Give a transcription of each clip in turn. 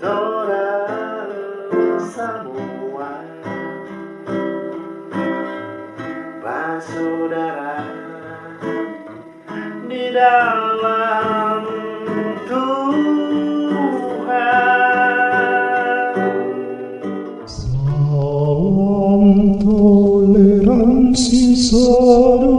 Tora semua Bersaudara Di dalam Tuhan. Salam toleransi sedunia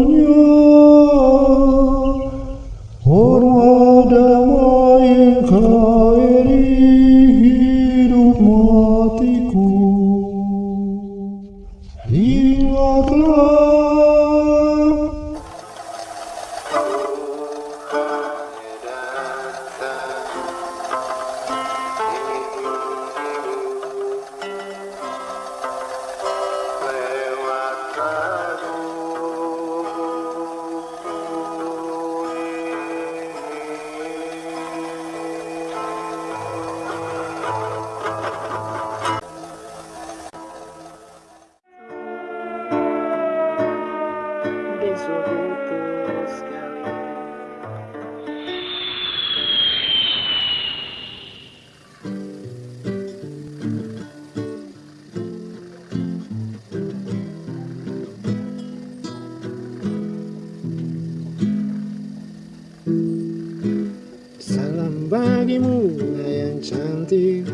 bagimu yang cantik.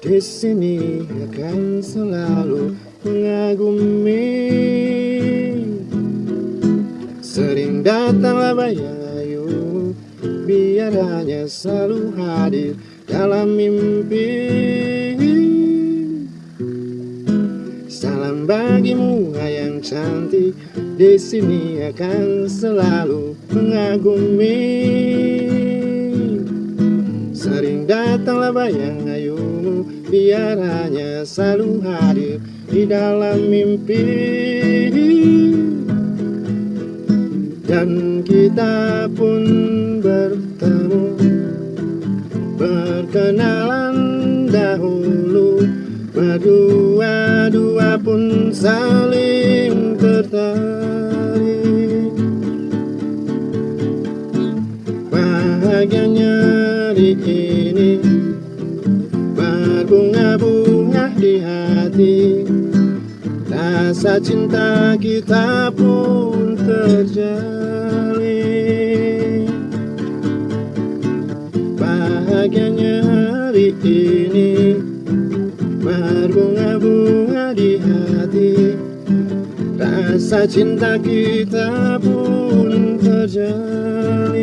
Di sini akan selalu mengagumi. Sering datanglah bayang ayu Biar hanya selalu hadir dalam mimpi. Salam bagimu yang cantik. Di sini akan selalu mengagumi datanglah bayang ayumu Biar hanya selalu hadir di dalam mimpi. Dan kita pun bertemu Berkenalan dahulu. Berdua-dua pun saling tertarik. Bahagianya hati. Rasa cinta kita pun terjalin. Bahagianya hari ini Berbunga-bunga di hati. Rasa cinta kita pun terjalin.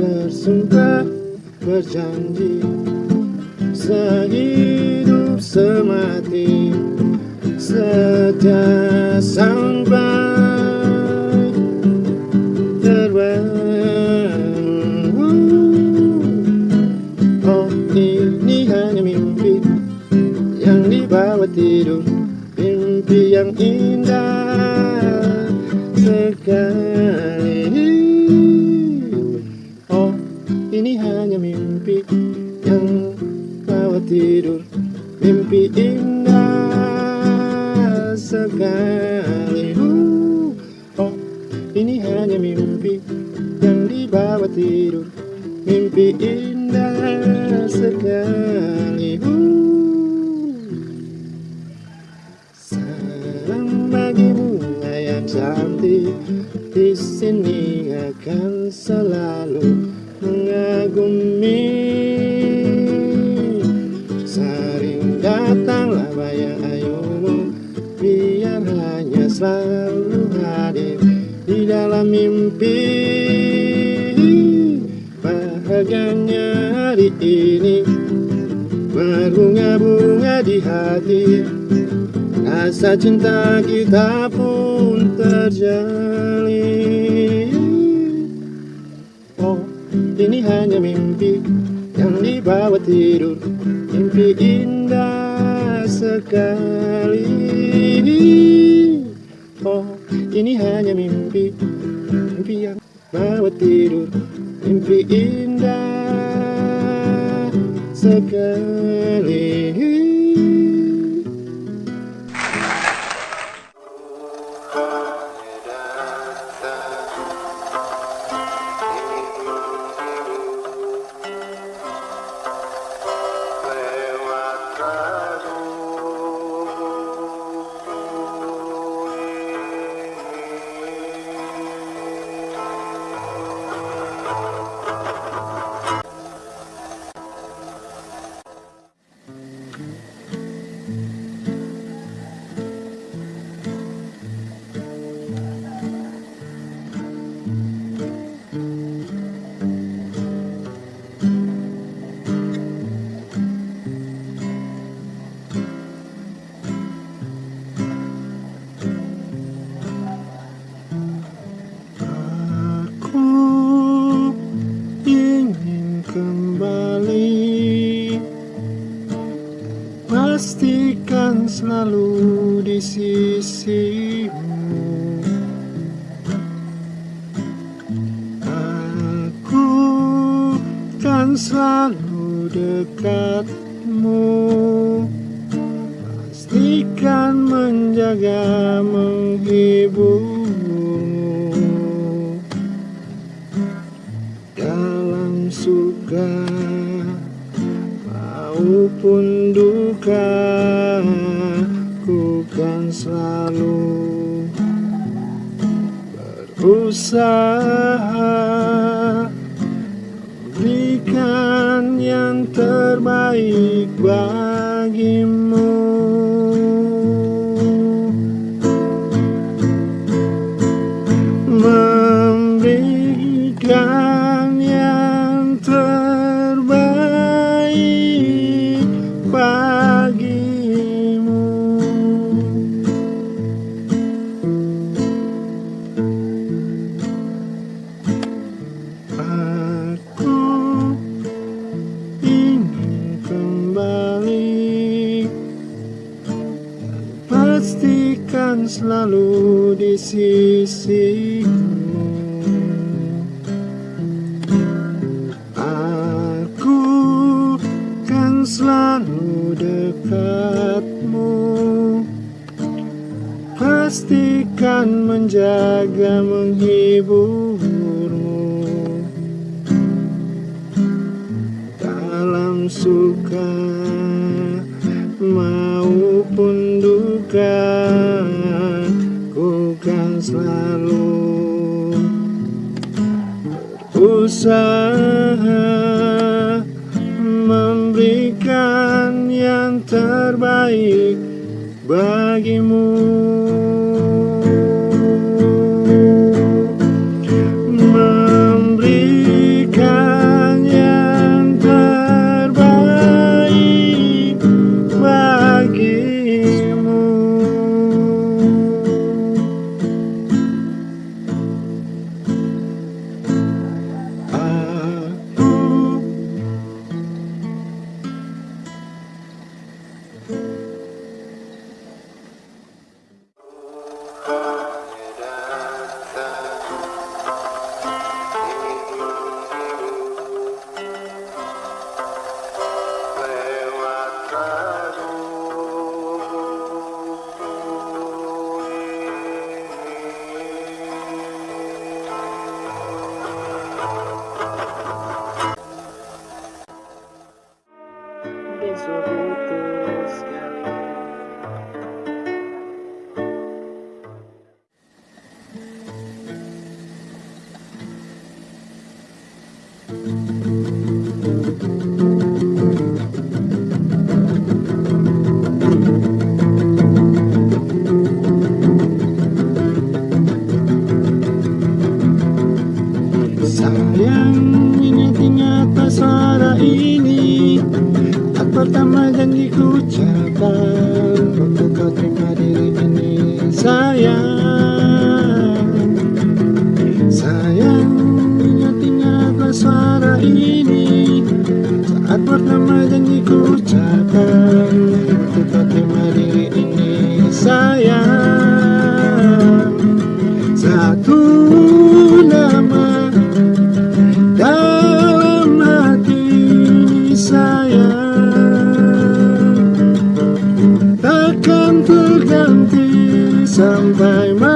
Bersumpah berjanji Sehidup semati Setia sampai terbang Oh ini hanya mimpi Yang dibawa tidur Mimpi yang indah. Sekali Mimpi indah sekali. Salam bagimu yang cantik. Di sini akan selalu mengagumi. Sering datanglah bayang ayumu. Biar hanya selalu hadir di dalam mimpi ini. Berbunga-bunga di hati. Rasa cinta kita pun terjalin. Oh, ini hanya mimpi yang dibawa tidur. Mimpi indah sekali. Oh, ini hanya mimpi. Mimpi yang bawa tidur. Mimpi indah sekali Tuhan selalu di sisimu. Aku kan selalu dekatmu. Pastikan menjaga menghibur selalu usaha memberikan yang terbaik bagimu. menanti sampai mati.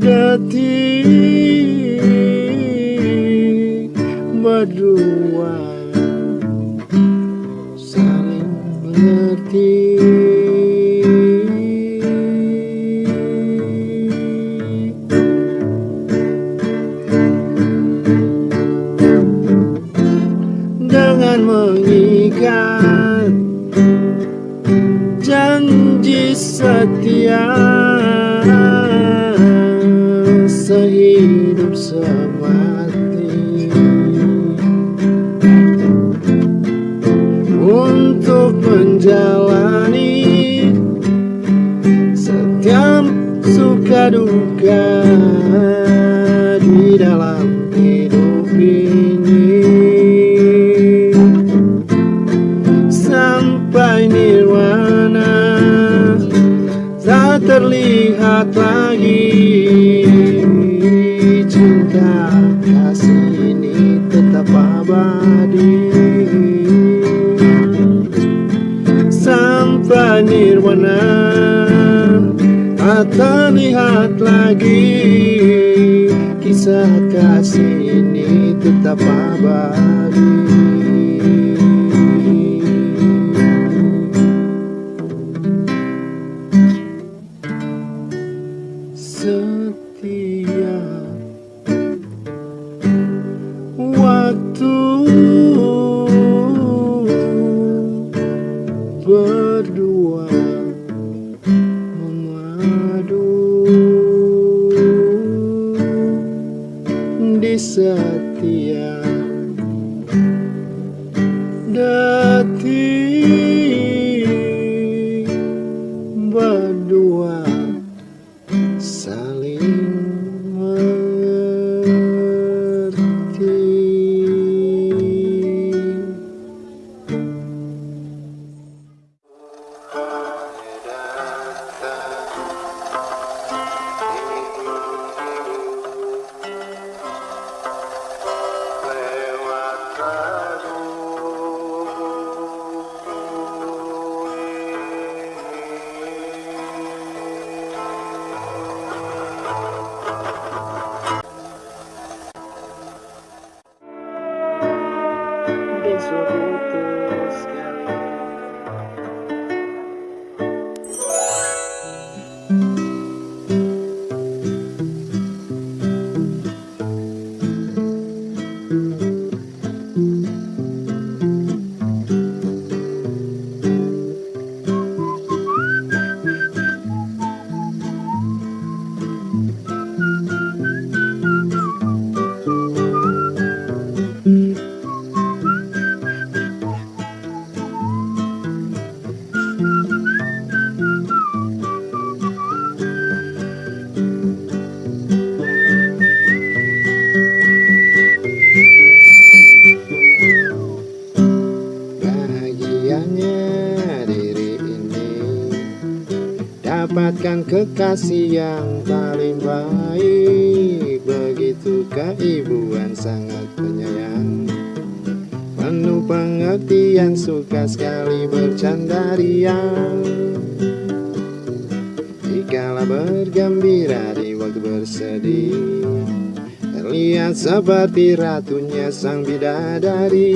detik berdua. kekasih yang paling baik. Begitu keibuan sangat penyayang. Penuh pengertian suka sekali bercanda riang. Dikala bergembira di waktu bersedih Terlihat seperti ratunya sang bidadari.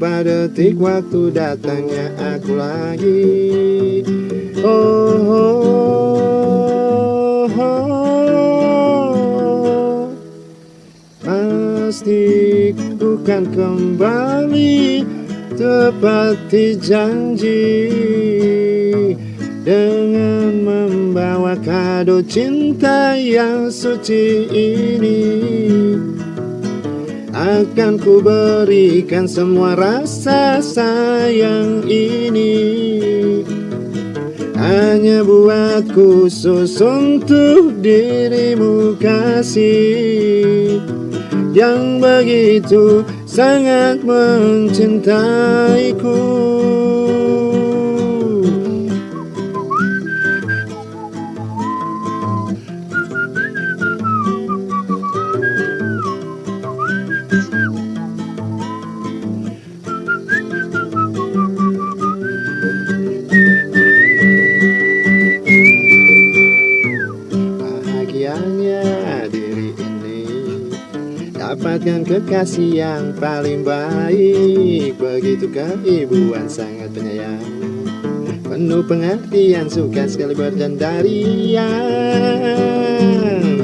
Pada detik waktu datangnya aku lagi. Oh, oh, oh, oh. Pasti bukan kembali tepati janji. Dengan membawa kado cinta yang suci ini akan ku berikan semua rasa sayang ini. Hanya buat khusus untuk dirimu kasih. Yang begitu sangat mencintaiku Dapatkan kekasih yang paling baik. Begitu keibuan sangat penyayang. Penuh pengertian suka sekali bercandarian.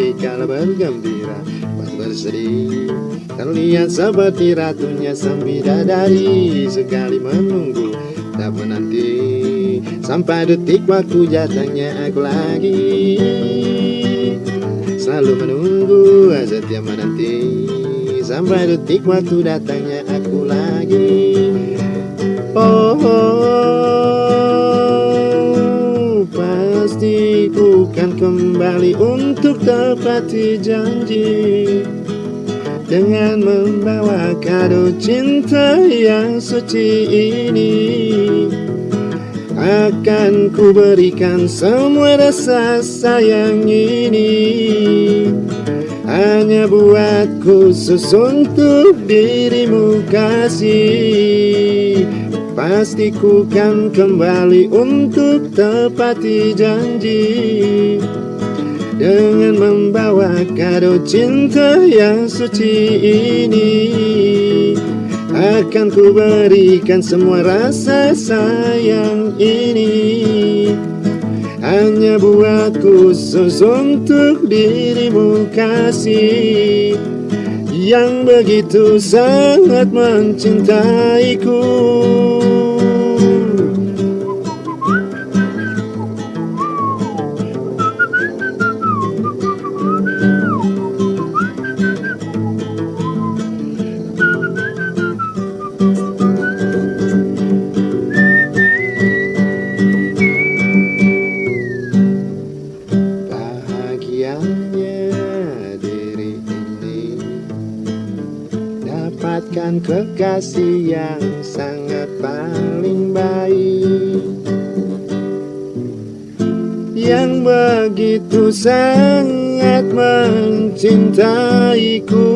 Dikala bergembira pas bersedih. Terlihat seperti ratunya sang bidadari Sekali menunggu tak menanti. Sampai detik waktu datangnya aku lagi. Selalu menunggu setiap menanti Sampai detik waktu datangnya aku lagi. Oh, oh, pasti ku kan kembali untuk tepati janji. Dengan membawa kado cinta yang suci ini akan ku berikan semua rasa sayang ini Hanya buat khusus untuk dirimu kasih. Pasti ku kan kembali untuk tepati janji. Dengan membawa kado cinta yang suci ini akan ku berikan semua rasa sayang ini Hanya buat khusus untuk dirimu kasih. Yang begitu sangat mencintaiku Dapatkan kekasih yang sangat paling baik. Yang begitu sangat mencintaiku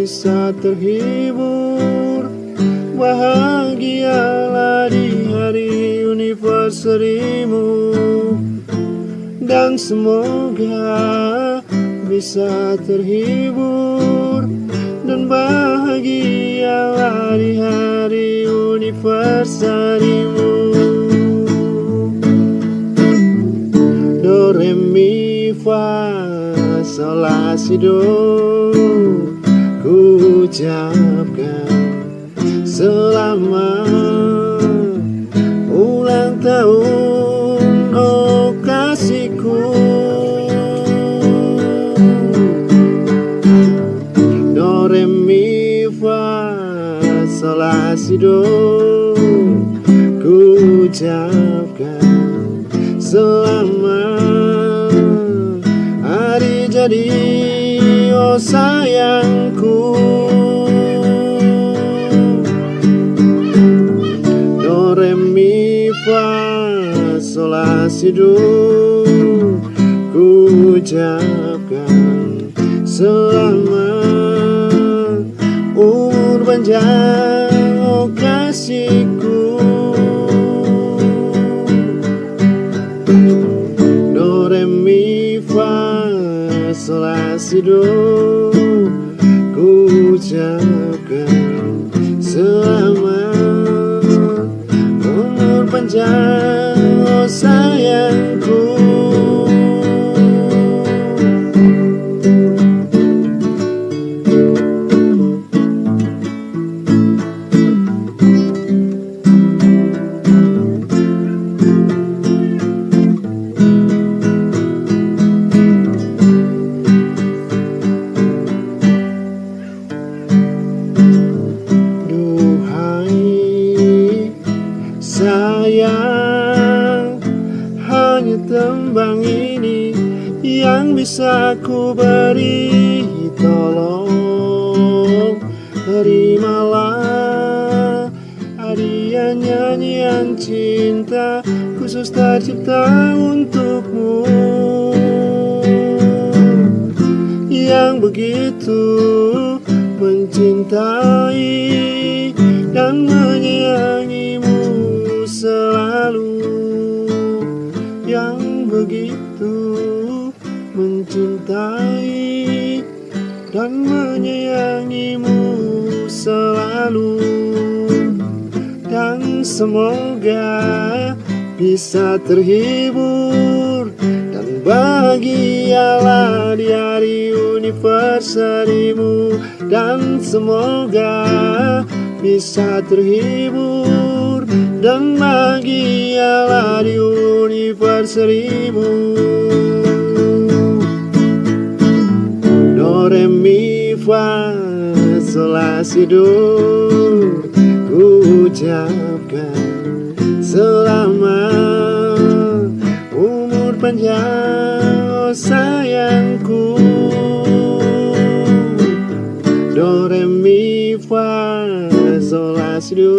bisa terhibur. Bahagialah di hari anniversary-mu dan semoga bisa terhibur. Dan bahagialah di hari anniversary-mu do re mi fa sol la si do ucapkan selamat ulang tahun oh kasihku. Do re mi fa sol si do ku ucapkan selamat. Hari jadi sayangku. Do re mi fa sol la si do. Ku ucapkan selamat. Umur panjang oh kasihku do ku ucapkan selamat umur panjang oh semoga bisa terhibur dan bahagialah di hari anniversary-mu dan semoga bisa terhibur dan bahagialah di anniversary-mu do re mi fa sol la si do ku ucapkan selamat umur panjang oh sayangku. Do re mi fa sol la si do.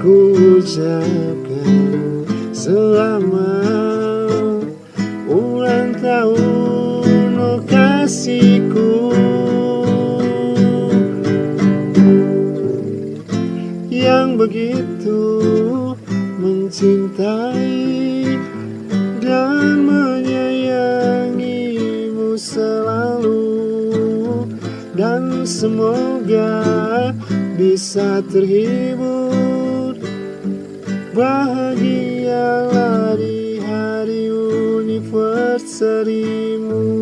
Ku ucapkan selamat begitu mencintai dan menyayangimu selalu. Dan semoga bisa terhibur. Bahagialah di hari anniversary-mu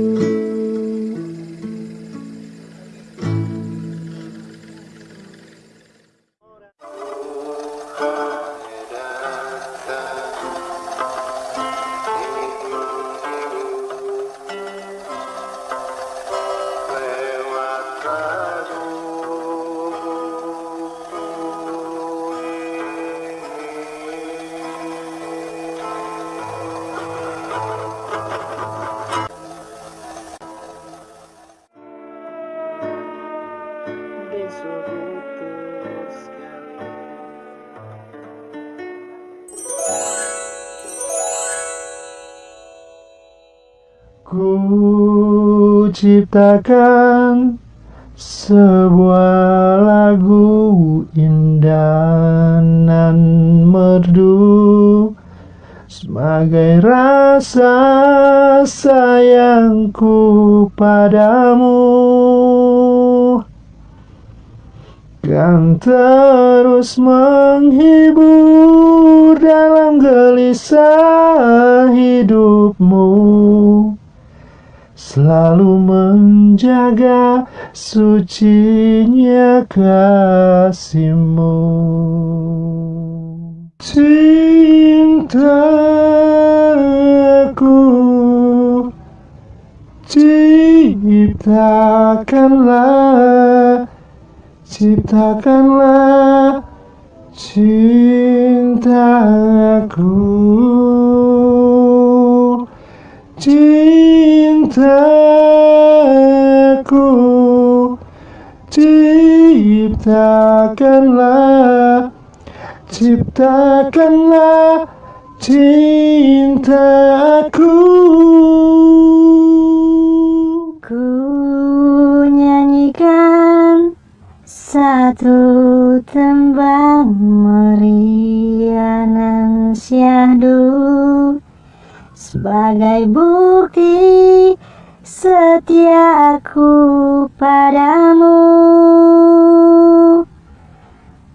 ciptakan sebuah lagu indah nan merdu. Sebagai rasa sayangku padamu. Kan terus menghibur dalam gelisah hidupmu selalu menjaga sucinya kasihmu. Cintaku ciptakanlah ciptakanlah cintaku. Cintaku ciptakanlah ciptakanlah cintaku. Ku nyanyikan satu tembang meriah nan syahdu sebagai bukti setiaku padamu.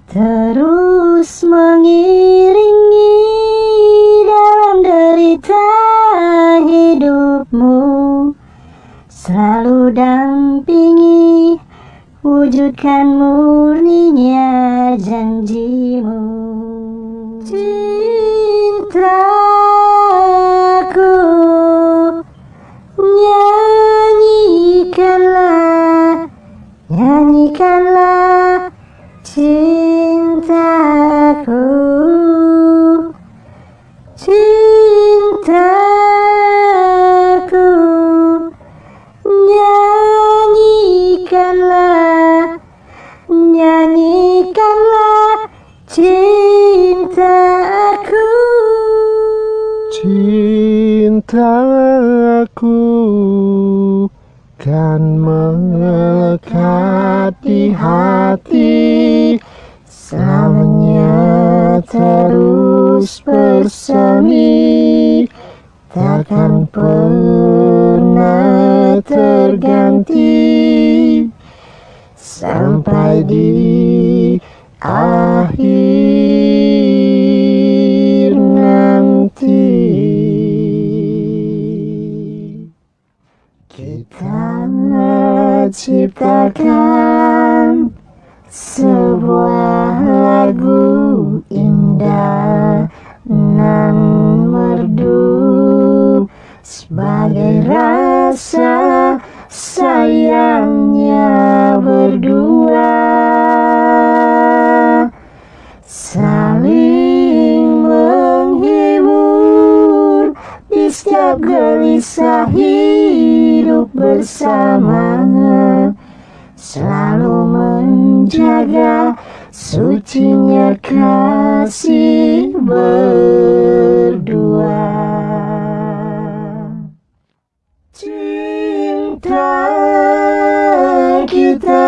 Terus mengiringi dalam derita hidupmu. Selalu dampingi wujudkan murninya janjimu. Cintaku cintaku cintaku gelisah hidup bersama selalu menjaga sucinya kasih berdua. Cinta kita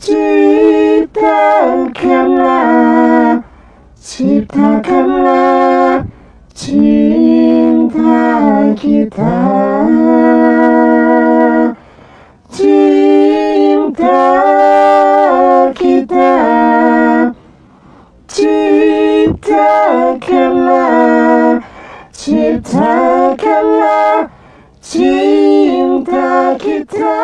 ciptakanlah ciptakanlah cinta kita. Cinta kita. Ciptakanlah ciptakanlah cinta kita kita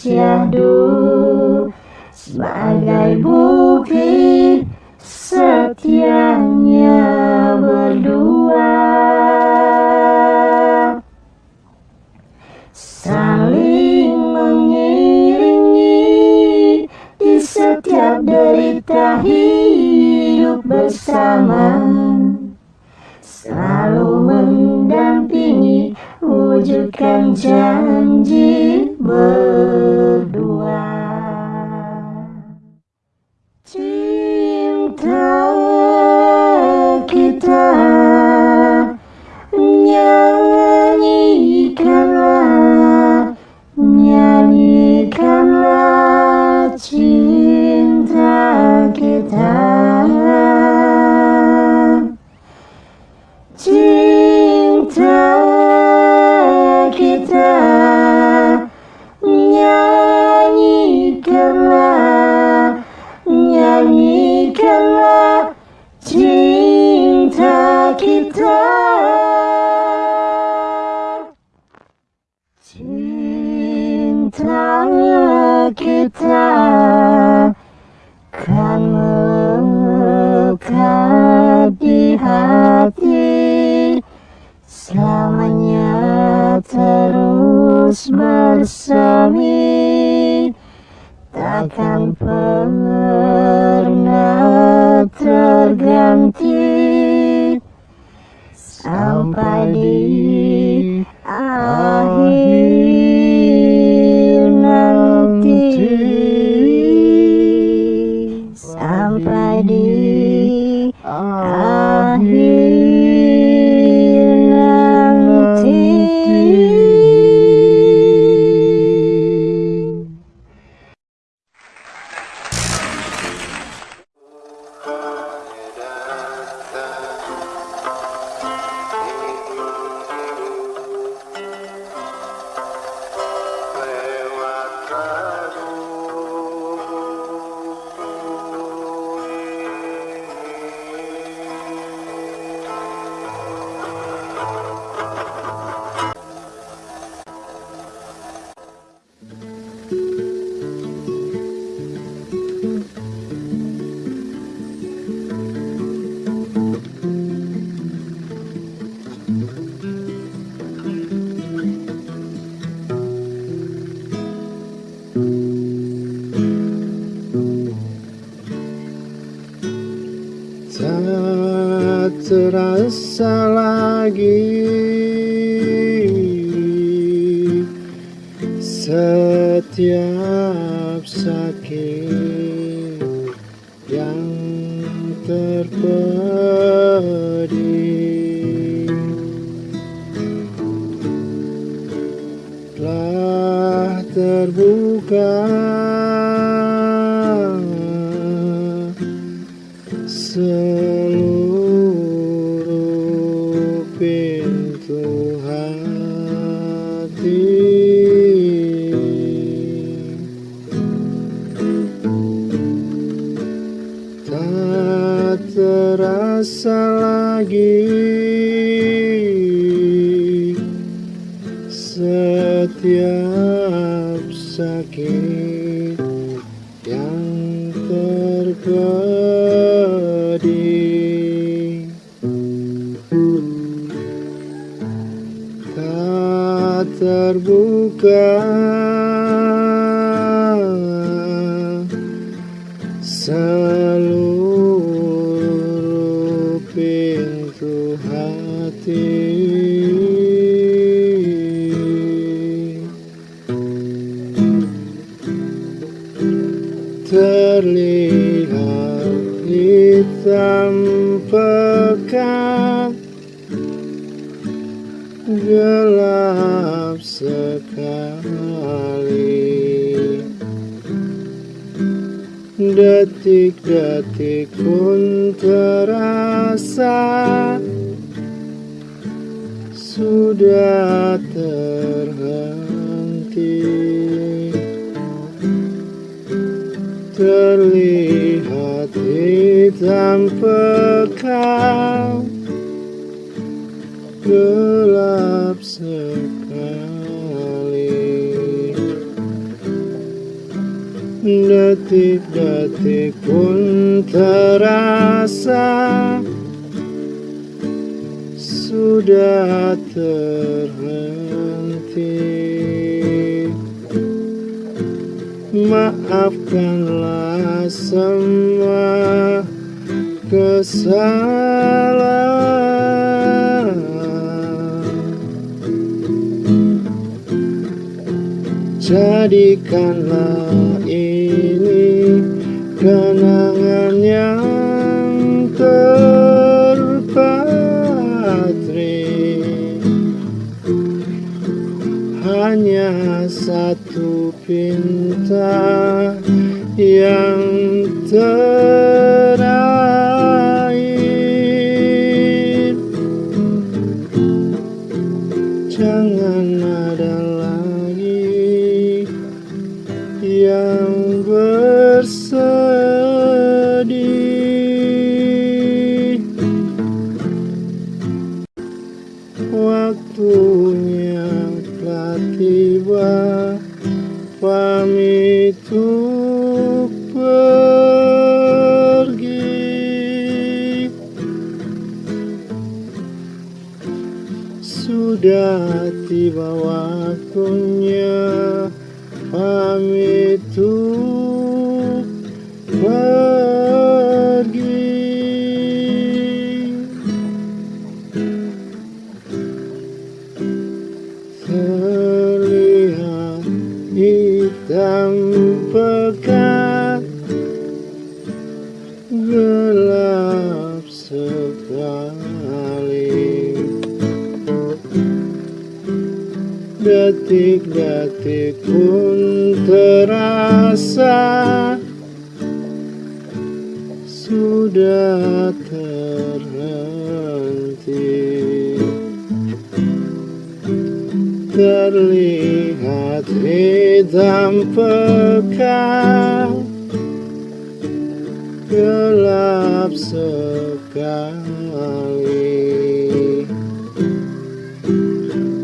syahdu sebagai bukti setianya berdua. Saling mengiringi di setiap derita hidup bersama. Selalu mendampingi wujudkan janji berdua terus bersemi Takkan pernah terganti. Sampai di akhir Telah terbuka terbuka. Seluruh pintu hati. Terlihat hitam detik-detik pun terasa sudah terhenti. Terlihat hitam pekat gelap sekali detik-detik pun terasa sudah terhenti. Maafkanlah semua kesalahan Jadikanlah ini kenangan yang terpatri. Hanya satu pinta yang terakhir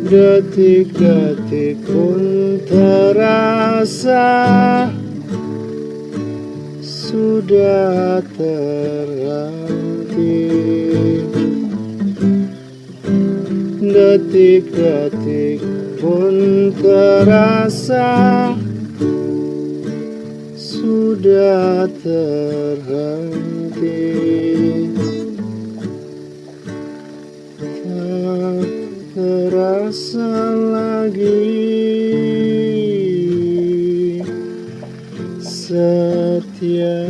detik-detik pun terasa sudah terhenti. Detik-detik pun terasa sudah terhenti terasa lagi. Sakit